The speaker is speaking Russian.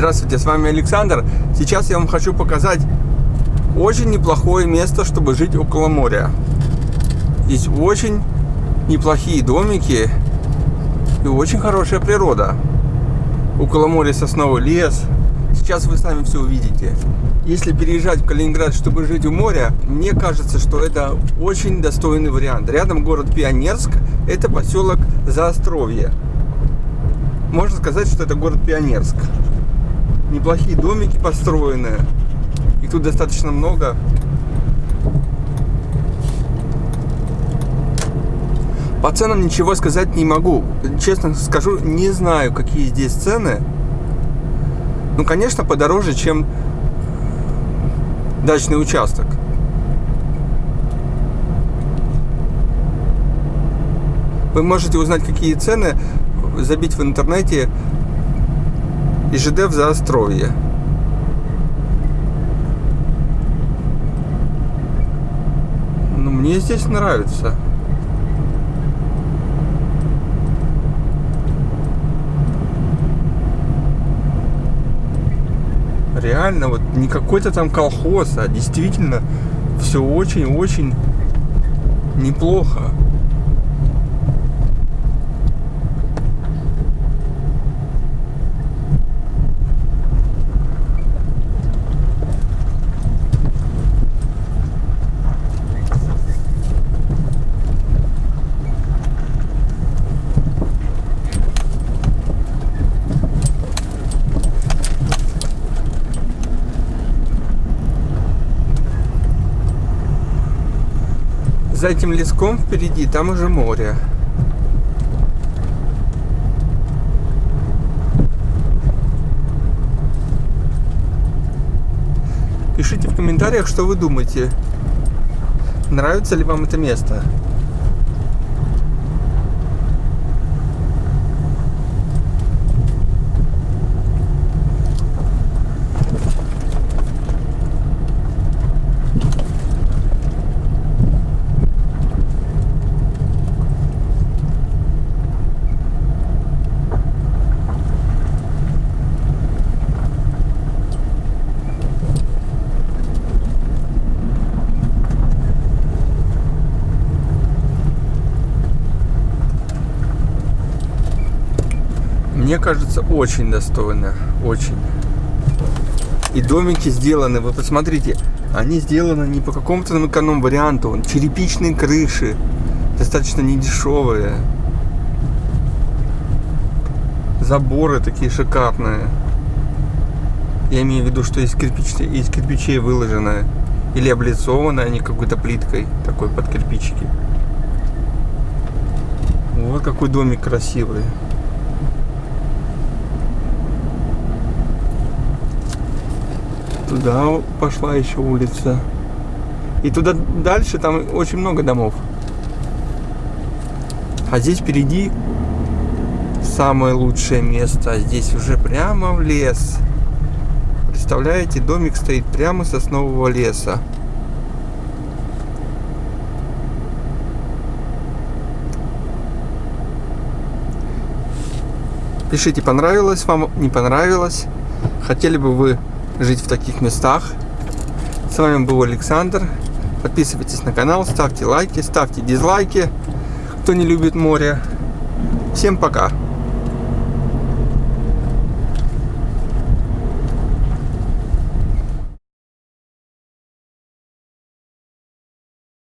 Здравствуйте, с вами Александр. Сейчас я вам хочу показать очень неплохое место, чтобы жить около моря. Здесь очень неплохие домики и очень хорошая природа. Около моря сосновый лес. Сейчас вы сами все увидите. Если переезжать в Калининград, чтобы жить у моря, мне кажется, что это очень достойный вариант. Рядом город Пионерск, это поселок Заостровье. Можно сказать, что это город Пионерск неплохие домики построены. Их тут достаточно много. По ценам ничего сказать не могу. Честно скажу, не знаю, какие здесь цены. Ну, конечно, подороже, чем дачный участок. Вы можете узнать, какие цены, забить в интернете и ЖД в Заостровье. Ну, мне здесь нравится. Реально, вот не какой-то там колхоз, а действительно все очень-очень неплохо. За этим леском впереди, там уже море. Пишите в комментариях, что вы думаете. Нравится ли вам это место? Мне кажется, очень достойно. Очень. И домики сделаны, вы посмотрите, они сделаны не по какому-то эконом-варианту. Черепичные крыши, достаточно недешевые. Заборы такие шикарные. Я имею в виду, что из, кирпич... из кирпичей выложено. Или облицованы они какой-то плиткой, такой под кирпичики. Вот какой домик красивый. Туда пошла еще улица. И туда дальше там очень много домов. А здесь впереди самое лучшее место. Здесь уже прямо в лес. Представляете, домик стоит прямо соснового леса. Пишите, понравилось вам, не понравилось. Хотели бы вы жить в таких местах. С вами был Александр. Подписывайтесь на канал, ставьте лайки, ставьте дизлайки, кто не любит море. Всем пока!